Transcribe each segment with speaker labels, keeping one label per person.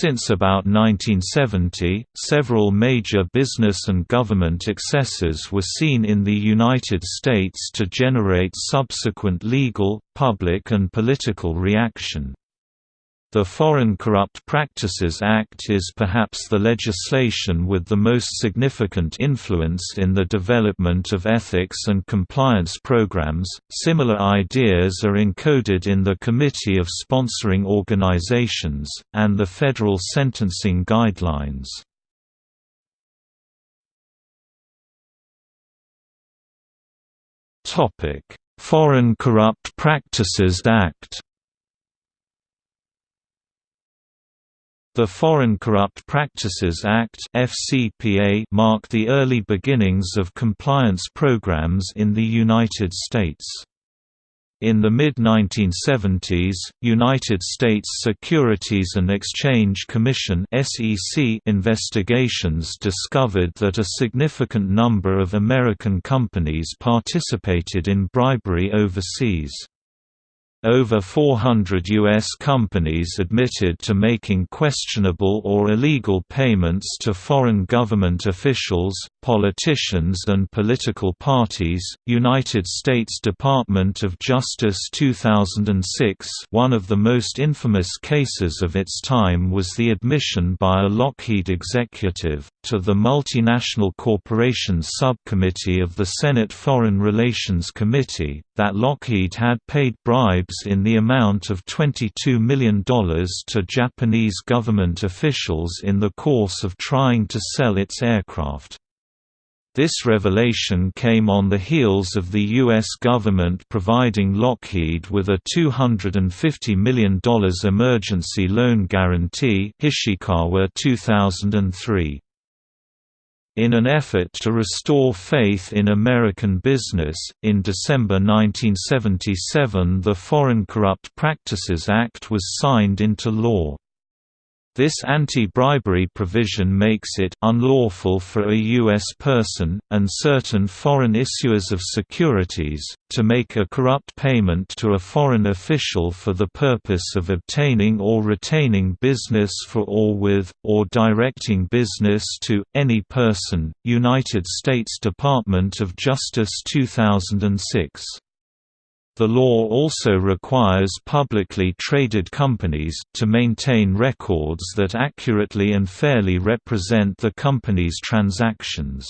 Speaker 1: Since about 1970, several major business and government excesses were seen in the United States to generate subsequent legal, public and political reaction. The Foreign Corrupt Practices Act is perhaps the legislation with the most significant influence in the development of ethics and compliance programs. Similar ideas are encoded in the Committee of Sponsoring Organizations and the Federal Sentencing Guidelines. Topic: Foreign Corrupt Practices Act The Foreign Corrupt Practices Act (FCPA) marked the early beginnings of compliance programs in the United States. In the mid-1970s, United States Securities and Exchange Commission (SEC) investigations discovered that a significant number of American companies participated in bribery overseas. Over 400 U.S. companies admitted to making questionable or illegal payments to foreign government officials, politicians and political parties. United States Department of Justice 2006 One of the most infamous cases of its time was the admission by a Lockheed executive, to the Multinational Corporations Subcommittee of the Senate Foreign Relations Committee, that Lockheed had paid bribes in the amount of $22 million to Japanese government officials in the course of trying to sell its aircraft. This revelation came on the heels of the U.S. government providing Lockheed with a $250 million emergency loan guarantee Ishikawa 2003. In an effort to restore faith in American business, in December 1977 the Foreign Corrupt Practices Act was signed into law. This anti-bribery provision makes it unlawful for a U.S. person, and certain foreign issuers of securities, to make a corrupt payment to a foreign official for the purpose of obtaining or retaining business for or with, or directing business to, any person. United States Department of Justice 2006 the law also requires publicly traded companies, to maintain records that accurately and fairly represent the company's transactions.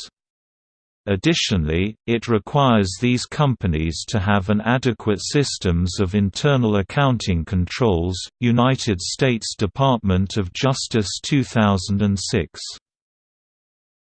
Speaker 1: Additionally, it requires these companies to have an adequate systems of internal accounting controls. United States Department of Justice 2006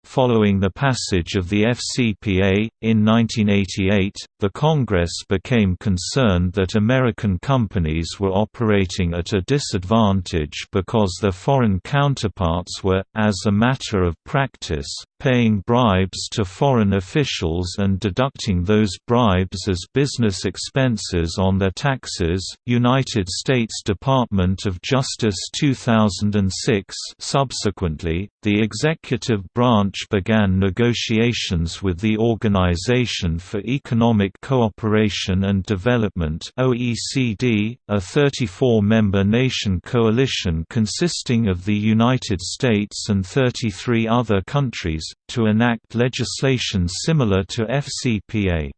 Speaker 1: Following the passage of the FCPA, in 1988, the Congress became concerned that American companies were operating at a disadvantage because their foreign counterparts were, as a matter of practice, paying bribes to foreign officials and deducting those bribes as business expenses on their taxes. United States Department of Justice 2006 Subsequently, the executive branch began negotiations with the Organization for Economic Cooperation and Development (OECD), a 34-member nation coalition consisting of the United States and 33 other countries, to enact legislation similar to FCPA.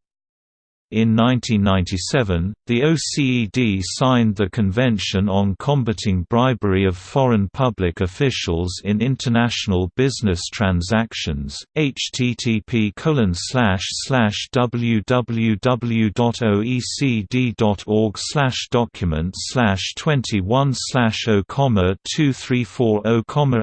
Speaker 1: In 1997, the OECD signed the Convention on Combating Bribery of Foreign Public Officials in International Business Transactions. http www.oecd.org document 21 0 234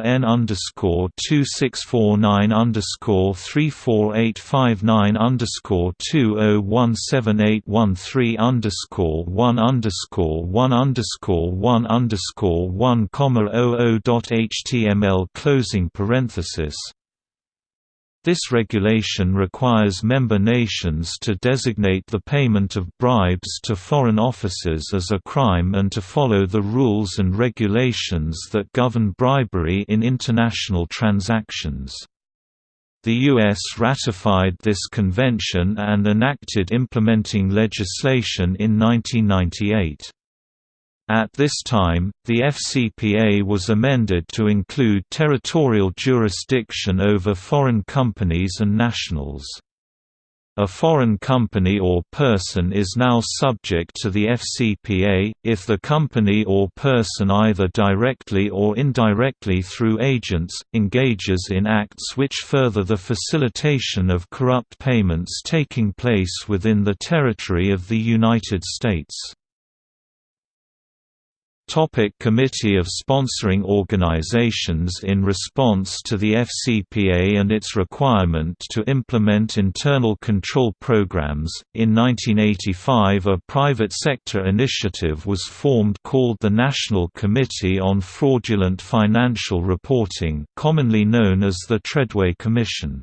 Speaker 1: n underscore 2649 underscore 34859 underscore 2017 seven eight one three underscore one underscore one underscore one underscore one comma oh oh html closing parenthesis this regulation requires member nations to designate the payment of bribes to foreign officers as a crime and to follow the rules and regulations that govern bribery in international transactions. The U.S. ratified this convention and enacted implementing legislation in 1998. At this time, the FCPA was amended to include territorial jurisdiction over foreign companies and nationals. A foreign company or person is now subject to the FCPA, if the company or person either directly or indirectly through agents, engages in acts which further the facilitation of corrupt payments taking place within the territory of the United States. Topic Committee of Sponsoring Organizations In response to the FCPA and its requirement to implement internal control programs, in 1985 a private sector initiative was formed called the National Committee on Fraudulent Financial Reporting commonly known as the Treadway Commission.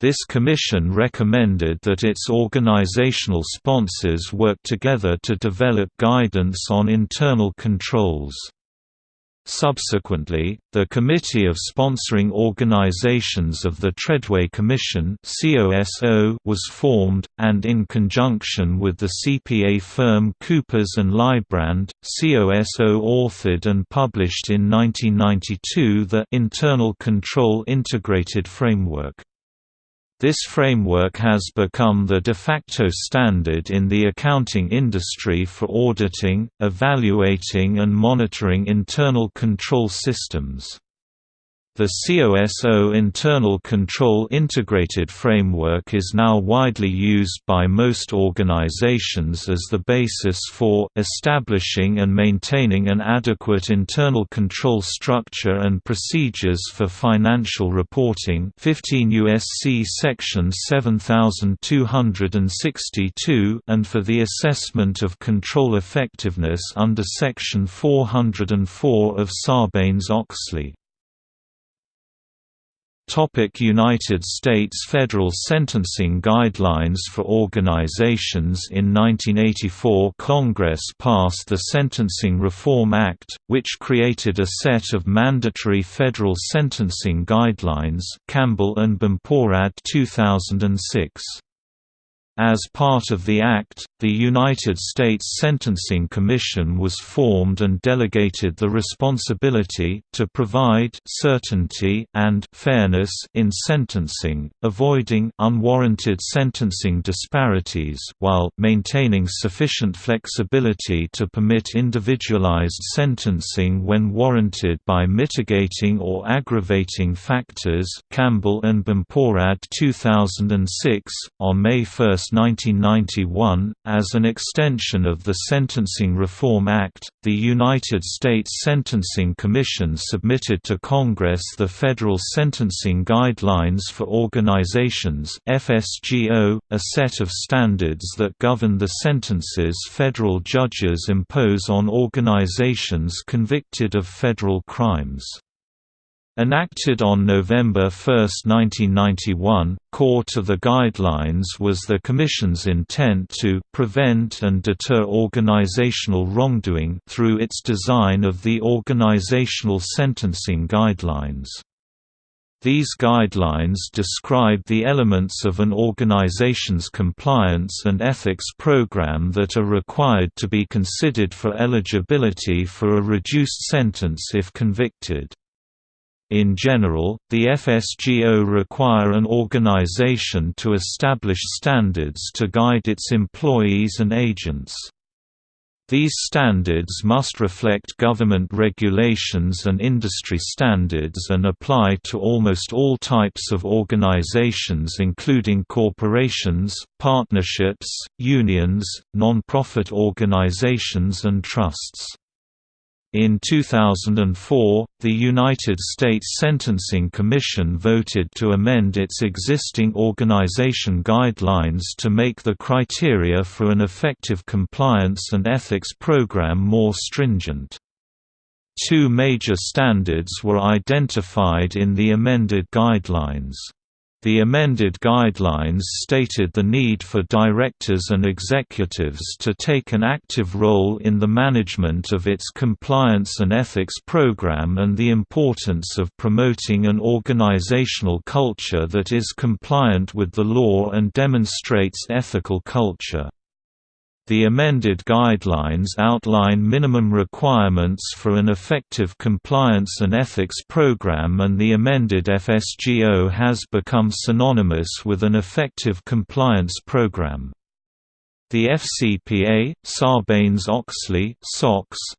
Speaker 1: This commission recommended that its organizational sponsors work together to develop guidance on internal controls. Subsequently, the Committee of Sponsoring Organizations of the Treadway Commission was formed, and in conjunction with the CPA firm Coopers & Lybrand, COSO authored and published in 1992 the Internal Control Integrated Framework. This framework has become the de facto standard in the accounting industry for auditing, evaluating and monitoring internal control systems. The COSO internal control integrated framework is now widely used by most organizations as the basis for establishing and maintaining an adequate internal control structure and procedures for financial reporting 15 USC section 7262 and for the assessment of control effectiveness under section 404 of Sarbanes-Oxley. United States Federal Sentencing Guidelines for Organizations In 1984 Congress passed the Sentencing Reform Act, which created a set of mandatory federal sentencing guidelines Campbell and Bumporad 2006. As part of the Act, the United States Sentencing Commission was formed and delegated the responsibility to provide certainty and fairness in sentencing, avoiding unwarranted sentencing disparities while maintaining sufficient flexibility to permit individualized sentencing when warranted by mitigating or aggravating factors. Campbell and Bumporad 2006 on May 1, 1991, as an extension of the Sentencing Reform Act, the United States Sentencing Commission submitted to Congress the Federal Sentencing Guidelines for Organizations (FSGO), a set of standards that govern the sentences federal judges impose on organizations convicted of federal crimes. Enacted on November 1, 1991, core to the guidelines was the Commission's intent to «prevent and deter organizational wrongdoing» through its design of the Organizational Sentencing Guidelines. These guidelines describe the elements of an organization's compliance and ethics program that are required to be considered for eligibility for a reduced sentence if convicted. In general, the FSGO require an organization to establish standards to guide its employees and agents. These standards must reflect government regulations and industry standards and apply to almost all types of organizations including corporations, partnerships, unions, non-profit organizations and trusts. In 2004, the United States Sentencing Commission voted to amend its existing organization guidelines to make the criteria for an effective compliance and ethics program more stringent. Two major standards were identified in the amended guidelines. The amended guidelines stated the need for directors and executives to take an active role in the management of its compliance and ethics program and the importance of promoting an organizational culture that is compliant with the law and demonstrates ethical culture. The amended guidelines outline minimum requirements for an effective compliance and ethics program and the amended FSGO has become synonymous with an effective compliance program. The FCPA, Sarbanes-Oxley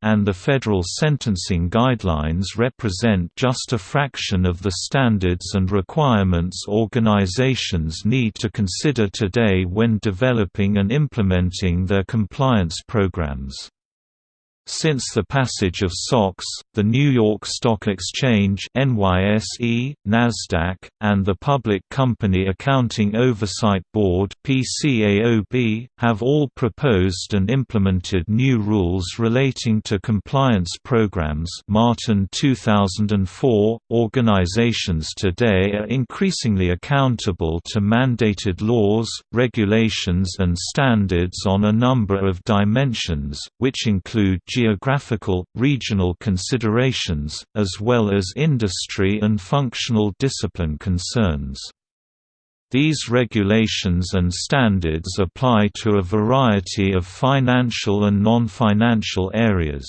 Speaker 1: and the federal sentencing guidelines represent just a fraction of the standards and requirements organizations need to consider today when developing and implementing their compliance programs. Since the passage of SOX, the New York Stock Exchange NYSE, NASDAQ, and the Public Company Accounting Oversight Board PCAOB, have all proposed and implemented new rules relating to compliance programs Martin 2004. Organizations today are increasingly accountable to mandated laws, regulations and standards on a number of dimensions, which include geographical, regional considerations, as well as industry and functional discipline concerns. These regulations and standards apply to a variety of financial and non-financial areas.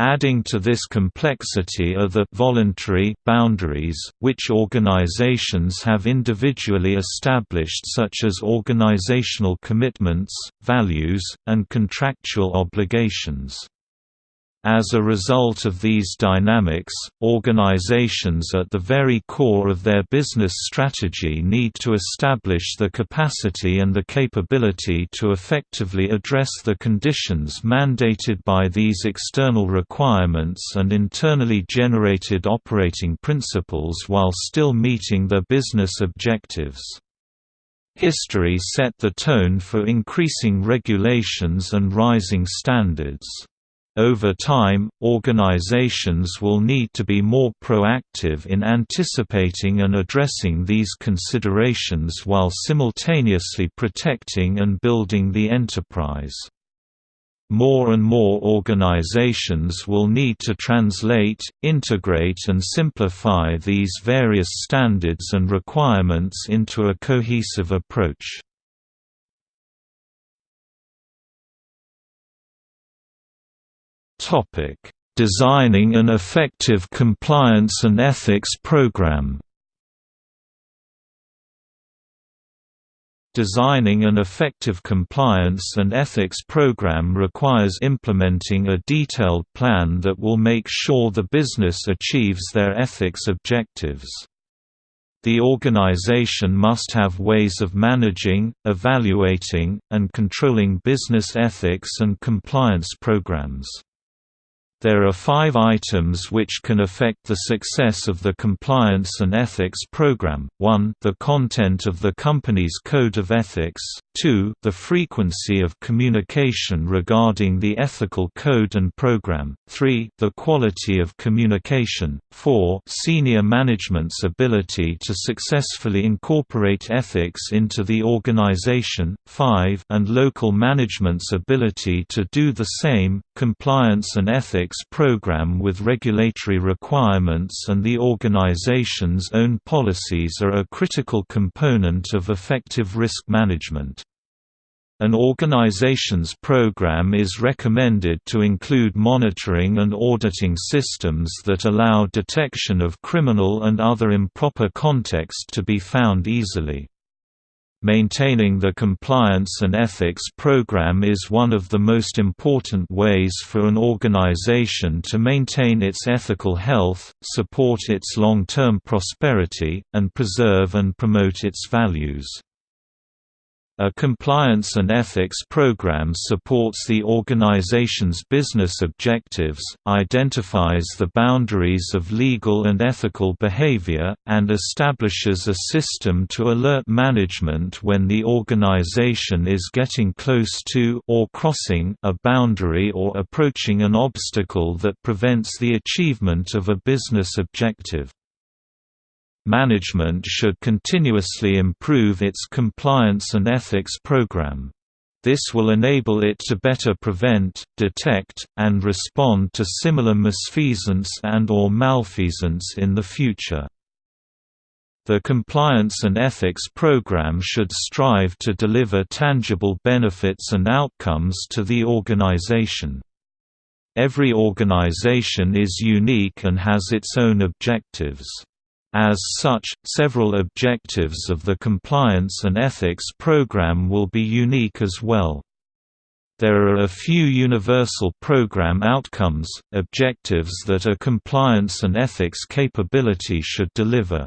Speaker 1: Adding to this complexity are the voluntary boundaries, which organizations have individually established such as organizational commitments, values, and contractual obligations. As a result of these dynamics, organizations at the very core of their business strategy need to establish the capacity and the capability to effectively address the conditions mandated by these external requirements and internally generated operating principles while still meeting their business objectives. History set the tone for increasing regulations and rising standards. Over time, organizations will need to be more proactive in anticipating and addressing these considerations while simultaneously protecting and building the enterprise. More and more organizations will need to translate, integrate and simplify these various standards and requirements into a cohesive approach. Topic: Designing an effective compliance and ethics program. Designing an effective compliance and ethics program requires implementing a detailed plan that will make sure the business achieves their ethics objectives. The organization must have ways of managing, evaluating, and controlling business ethics and compliance programs. There are five items which can affect the success of the compliance and ethics program, 1 the content of the company's code of ethics, 2 the frequency of communication regarding the ethical code and program, 3 the quality of communication, 4 senior management's ability to successfully incorporate ethics into the organization, 5 and local management's ability to do the same. Compliance and ethics program with regulatory requirements and the organization's own policies are a critical component of effective risk management. An organization's program is recommended to include monitoring and auditing systems that allow detection of criminal and other improper context to be found easily. Maintaining the compliance and ethics program is one of the most important ways for an organization to maintain its ethical health, support its long-term prosperity, and preserve and promote its values. A compliance and ethics program supports the organization's business objectives, identifies the boundaries of legal and ethical behavior, and establishes a system to alert management when the organization is getting close to or crossing a boundary or approaching an obstacle that prevents the achievement of a business objective. Management should continuously improve its compliance and ethics program. This will enable it to better prevent, detect, and respond to similar misfeasance and or malfeasance in the future. The compliance and ethics program should strive to deliver tangible benefits and outcomes to the organization. Every organization is unique and has its own objectives. As such, several objectives of the compliance and ethics program will be unique as well. There are a few universal program outcomes, objectives that a compliance and ethics capability should deliver.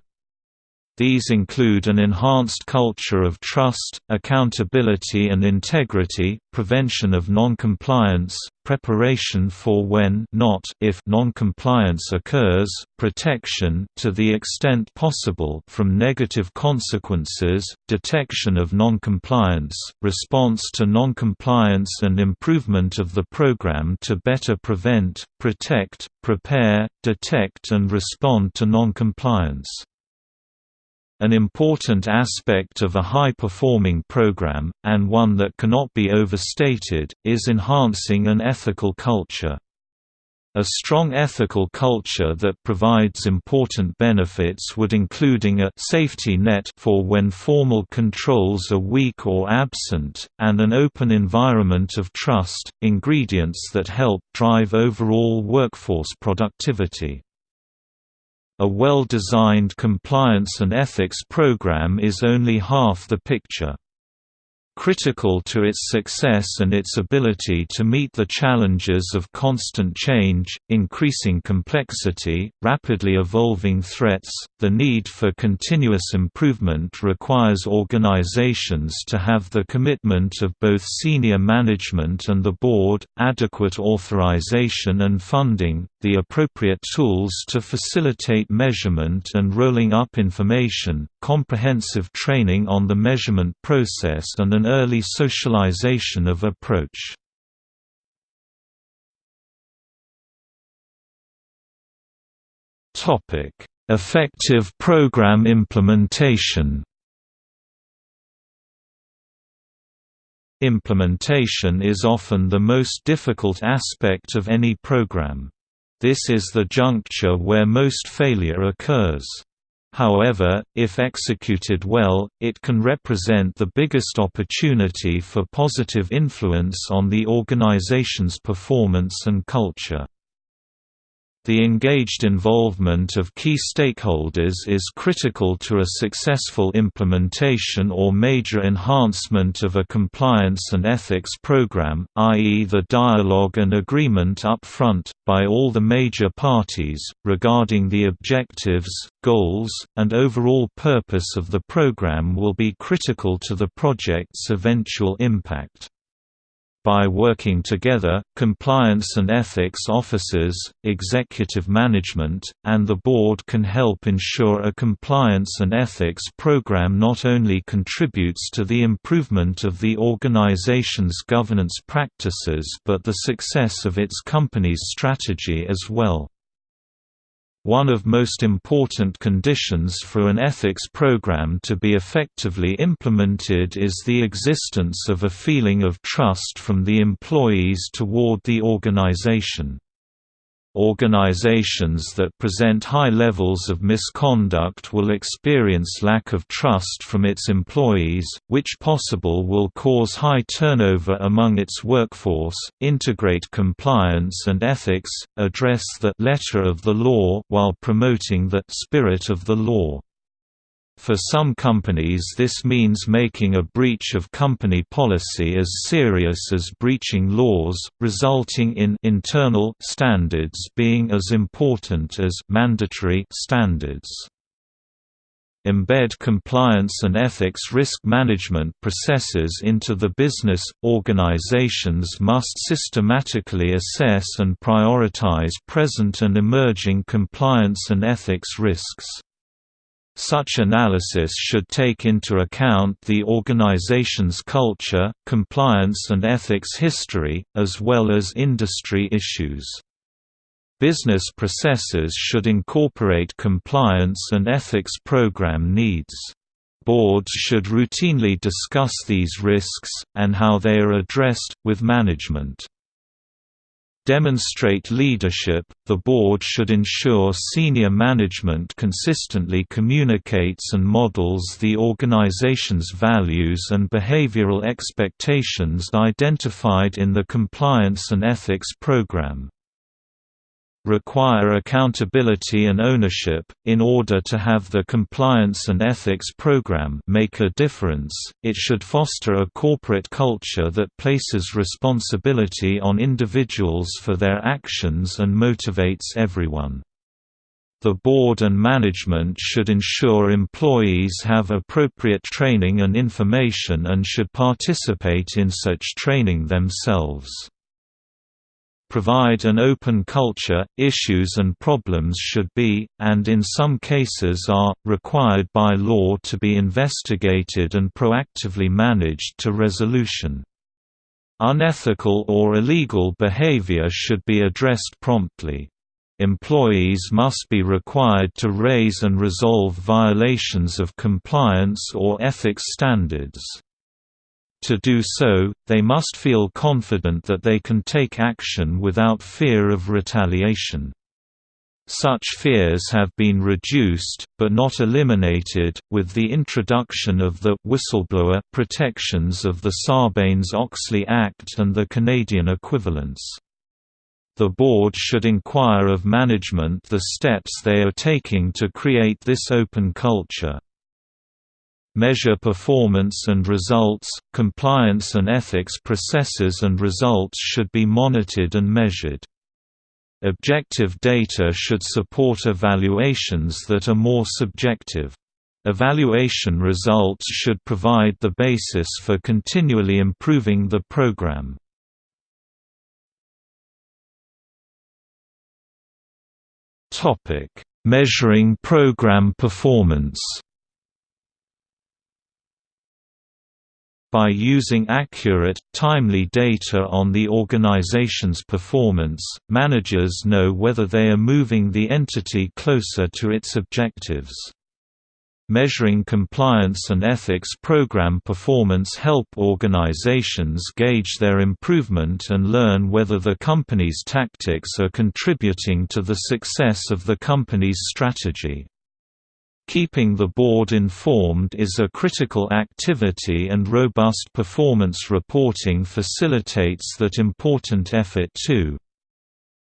Speaker 1: These include an enhanced culture of trust, accountability and integrity, prevention of non-compliance, preparation for when not if non-compliance occurs, protection to the extent possible from negative consequences, detection of non-compliance, response to non-compliance and improvement of the program to better prevent, protect, prepare, detect and respond to non-compliance. An important aspect of a high-performing program, and one that cannot be overstated, is enhancing an ethical culture. A strong ethical culture that provides important benefits would including a safety net for when formal controls are weak or absent, and an open environment of trust, ingredients that help drive overall workforce productivity. A well-designed compliance and ethics program is only half the picture. Critical to its success and its ability to meet the challenges of constant change, increasing complexity, rapidly evolving threats, the need for continuous improvement requires organizations to have the commitment of both senior management and the board, adequate authorization and funding, the appropriate tools to facilitate measurement and rolling up information, comprehensive training on the measurement process and an early socialization of approach. Effective program implementation Implementation is often the most difficult aspect of any program. This is the juncture where most failure occurs. However, if executed well, it can represent the biggest opportunity for positive influence on the organization's performance and culture. The engaged involvement of key stakeholders is critical to a successful implementation or major enhancement of a compliance and ethics program, i.e. the dialogue and agreement up front, by all the major parties, regarding the objectives, goals, and overall purpose of the program will be critical to the project's eventual impact. By working together, compliance and ethics officers, executive management, and the board can help ensure a compliance and ethics program not only contributes to the improvement of the organization's governance practices but the success of its company's strategy as well. One of most important conditions for an ethics program to be effectively implemented is the existence of a feeling of trust from the employees toward the organization. Organizations that present high levels of misconduct will experience lack of trust from its employees, which possible will cause high turnover among its workforce. Integrate compliance and ethics, address the letter of the law while promoting the spirit of the law. For some companies this means making a breach of company policy as serious as breaching laws, resulting in internal standards being as important as mandatory standards. Embed compliance and ethics risk management processes into the business. Organizations must systematically assess and prioritize present and emerging compliance and ethics risks. Such analysis should take into account the organization's culture, compliance and ethics history, as well as industry issues. Business processes should incorporate compliance and ethics program needs. Boards should routinely discuss these risks, and how they are addressed, with management. Demonstrate leadership, the board should ensure senior management consistently communicates and models the organization's values and behavioral expectations identified in the Compliance and Ethics Program require accountability and ownership. In order to have the compliance and ethics program make a difference, it should foster a corporate culture that places responsibility on individuals for their actions and motivates everyone. The board and management should ensure employees have appropriate training and information and should participate in such training themselves provide an open culture, issues and problems should be, and in some cases are, required by law to be investigated and proactively managed to resolution. Unethical or illegal behavior should be addressed promptly. Employees must be required to raise and resolve violations of compliance or ethics standards. To do so, they must feel confident that they can take action without fear of retaliation. Such fears have been reduced, but not eliminated, with the introduction of the whistleblower protections of the Sarbanes-Oxley Act and the Canadian equivalents. The board should inquire of management the steps they are taking to create this open culture measure performance and results, compliance and ethics processes and results should be monitored and measured. Objective data should support evaluations that are more subjective. Evaluation results should provide the basis for continually improving the program. Measuring program performance By using accurate, timely data on the organization's performance, managers know whether they are moving the entity closer to its objectives. Measuring compliance and ethics program performance help organizations gauge their improvement and learn whether the company's tactics are contributing to the success of the company's strategy. Keeping the board informed is a critical activity and robust performance reporting facilitates that important effort too.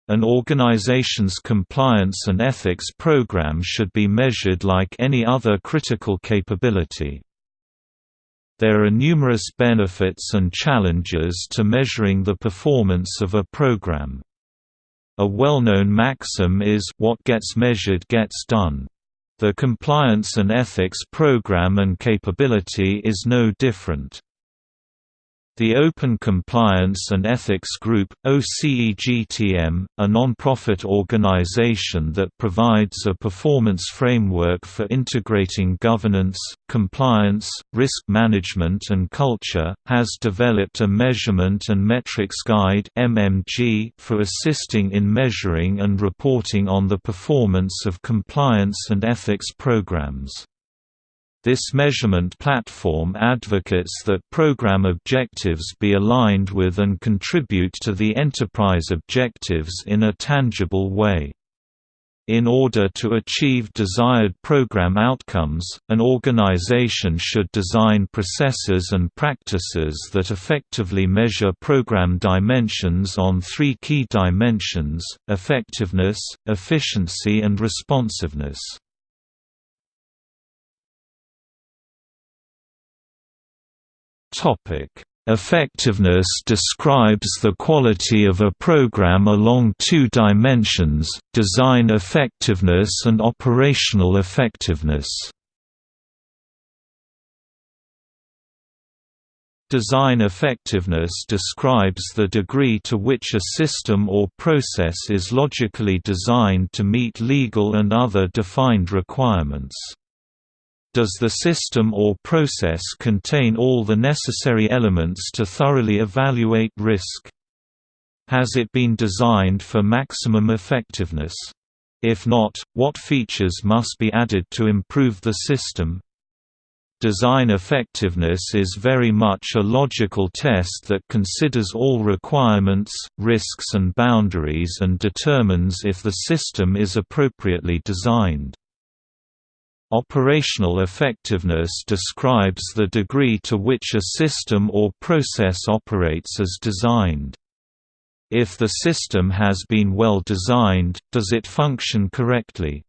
Speaker 1: An organization's compliance and ethics program should be measured like any other critical capability. There are numerous benefits and challenges to measuring the performance of a program. A well-known maxim is, what gets measured gets done. The Compliance and Ethics Program and capability is no different. The Open Compliance and Ethics Group, OCEGTM, a non-profit organization that provides a performance framework for integrating governance, compliance, risk management and culture, has developed a Measurement and Metrics Guide for assisting in measuring and reporting on the performance of compliance and ethics programs. This measurement platform advocates that program objectives be aligned with and contribute to the enterprise objectives in a tangible way. In order to achieve desired program outcomes, an organization should design processes and practices that effectively measure program dimensions on three key dimensions, effectiveness, efficiency and responsiveness. Effectiveness describes the quality of a program along two dimensions, design effectiveness and operational effectiveness. Design effectiveness describes the degree to which a system or process is logically designed to meet legal and other defined requirements. Does the system or process contain all the necessary elements to thoroughly evaluate risk? Has it been designed for maximum effectiveness? If not, what features must be added to improve the system? Design effectiveness is very much a logical test that considers all requirements, risks and boundaries and determines if the system is appropriately designed. Operational effectiveness describes the degree to which a system or process operates as designed. If the system has been well designed, does it function correctly?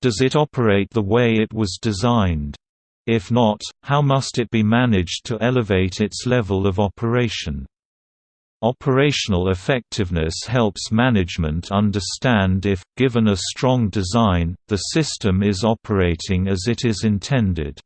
Speaker 1: Does it operate the way it was designed? If not, how must it be managed to elevate its level of operation? Operational effectiveness helps management understand if, given a strong design, the system is operating as it is intended.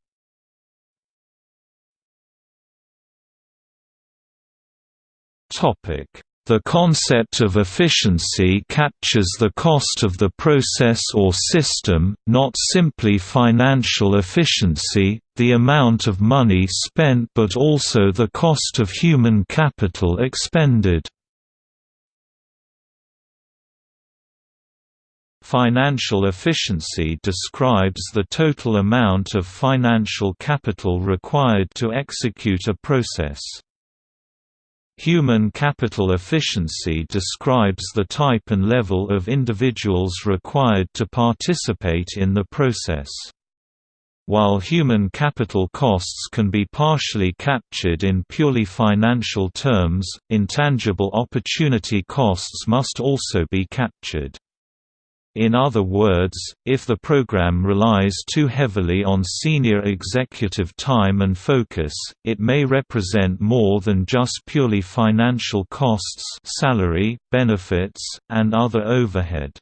Speaker 1: Topic: the concept of efficiency captures the cost of the process or system, not simply financial efficiency, the amount of money spent but also the cost of human capital expended. Financial efficiency describes the total amount of financial capital required to execute a process. Human capital efficiency describes the type and level of individuals required to participate in the process. While human capital costs can be partially captured in purely financial terms, intangible opportunity costs must also be captured. In other words, if the program relies too heavily on senior executive time and focus, it may represent more than just purely financial costs salary, benefits, and other overhead.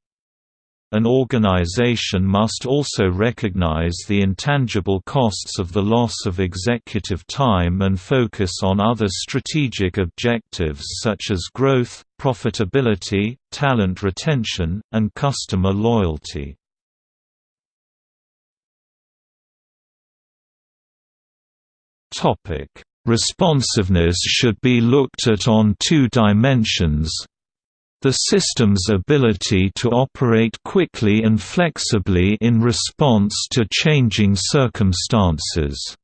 Speaker 1: An organization must also recognize the intangible costs of the loss of executive time and focus on other strategic objectives such as growth, profitability, talent retention, and customer loyalty. Responsiveness should be looked at on two dimensions, the system's ability to operate quickly and flexibly in response to changing circumstances.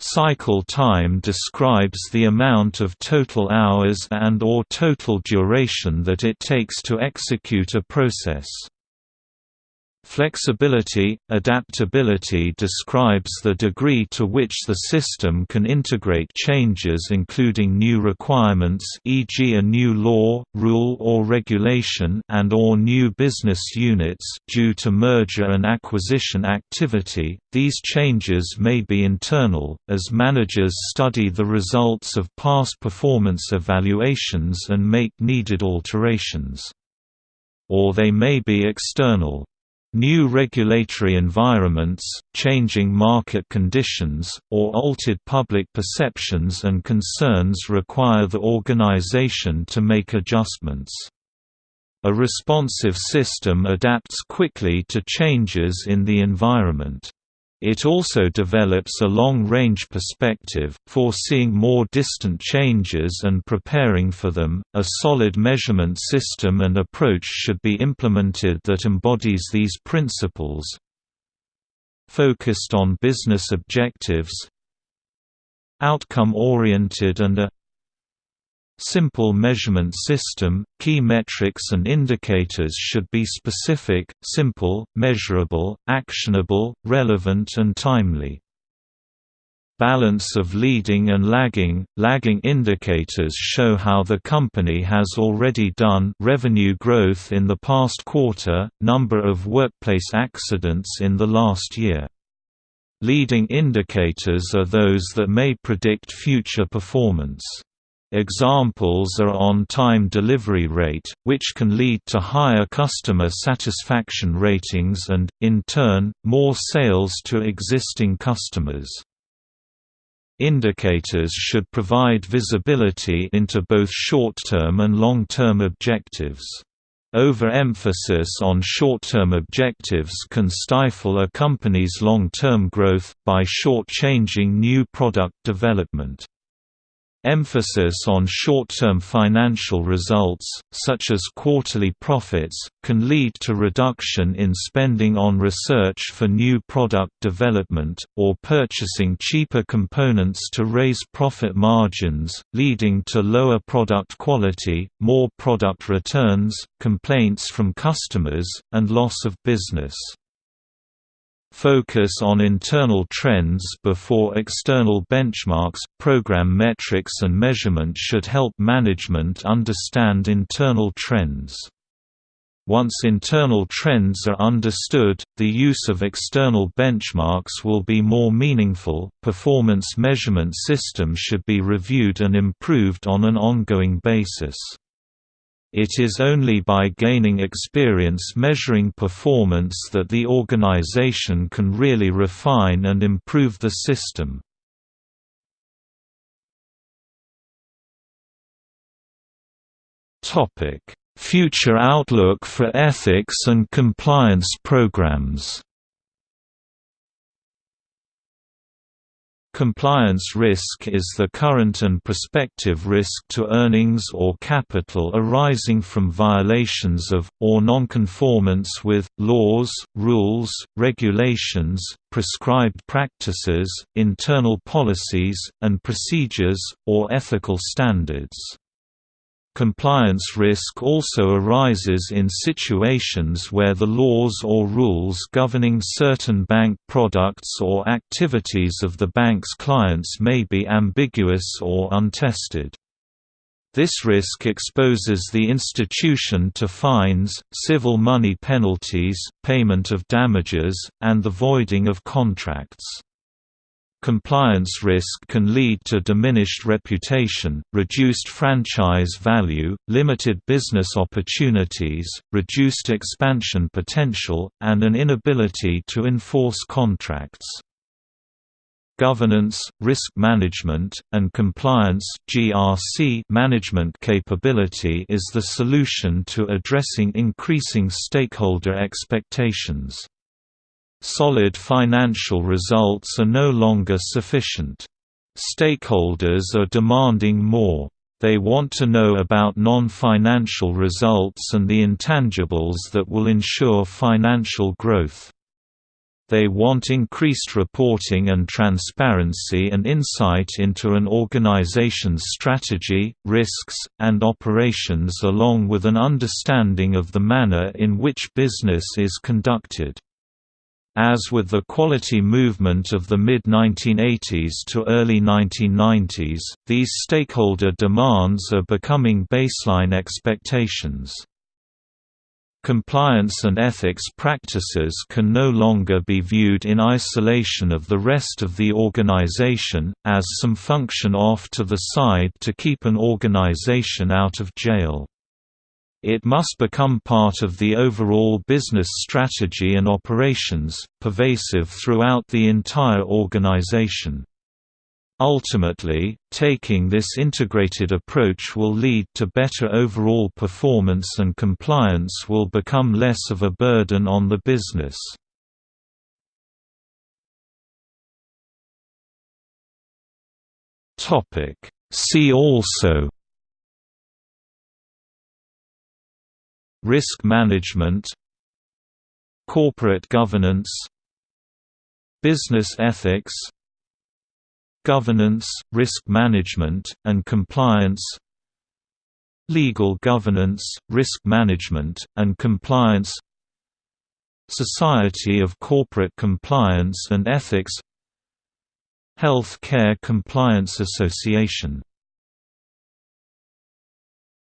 Speaker 1: Cycle time describes the amount of total hours and or total duration that it takes to execute a process. Flexibility, adaptability describes the degree to which the system can integrate changes including new requirements e.g. a new law, rule or regulation and or new business units due to merger and acquisition activity. These changes may be internal, as managers study the results of past performance evaluations and make needed alterations. Or they may be external, New regulatory environments, changing market conditions, or altered public perceptions and concerns require the organization to make adjustments. A responsive system adapts quickly to changes in the environment. It also develops a long-range perspective, foreseeing more distant changes and preparing for them. A solid measurement system and approach should be implemented that embodies these principles. Focused on business objectives, outcome-oriented and a Simple measurement system, key metrics and indicators should be specific, simple, measurable, actionable, relevant and timely. Balance of leading and lagging Lagging indicators show how the company has already done revenue growth in the past quarter, number of workplace accidents in the last year. Leading indicators are those that may predict future performance. Examples are on-time delivery rate, which can lead to higher customer satisfaction ratings and, in turn, more sales to existing customers. Indicators should provide visibility into both short-term and long-term objectives. Overemphasis on short-term objectives can stifle a company's long-term growth, by short-changing new product development. Emphasis on short-term financial results, such as quarterly profits, can lead to reduction in spending on research for new product development, or purchasing cheaper components to raise profit margins, leading to lower product quality, more product returns, complaints from customers, and loss of business. Focus on internal trends before external benchmarks. Program metrics and measurement should help management understand internal trends. Once internal trends are understood, the use of external benchmarks will be more meaningful. Performance measurement system should be reviewed and improved on an ongoing basis. It is only by gaining experience measuring performance that the organization can really refine and improve the system. Future outlook for ethics and compliance programs Compliance risk is the current and prospective risk to earnings or capital arising from violations of, or nonconformance with, laws, rules, regulations, prescribed practices, internal policies, and procedures, or ethical standards. Compliance risk also arises in situations where the laws or rules governing certain bank products or activities of the bank's clients may be ambiguous or untested. This risk exposes the institution to fines, civil money penalties, payment of damages, and the voiding of contracts. Compliance risk can lead to diminished reputation, reduced franchise value, limited business opportunities, reduced expansion potential, and an inability to enforce contracts. Governance, risk management, and compliance (GRC) management capability is the solution to addressing increasing stakeholder expectations. Solid financial results are no longer sufficient. Stakeholders are demanding more. They want to know about non-financial results and the intangibles that will ensure financial growth. They want increased reporting and transparency and insight into an organization's strategy, risks, and operations along with an understanding of the manner in which business is conducted. As with the quality movement of the mid-1980s to early 1990s, these stakeholder demands are becoming baseline expectations. Compliance and ethics practices can no longer be viewed in isolation of the rest of the organization, as some function off to the side to keep an organization out of jail. It must become part of the overall business strategy and operations, pervasive throughout the entire organization. Ultimately, taking this integrated approach will lead to better overall performance and compliance will become less of a burden on the business. See also Risk management Corporate governance Business ethics Governance, risk management, and compliance Legal governance, risk management, and compliance Society of Corporate Compliance and Ethics Health Care Compliance Association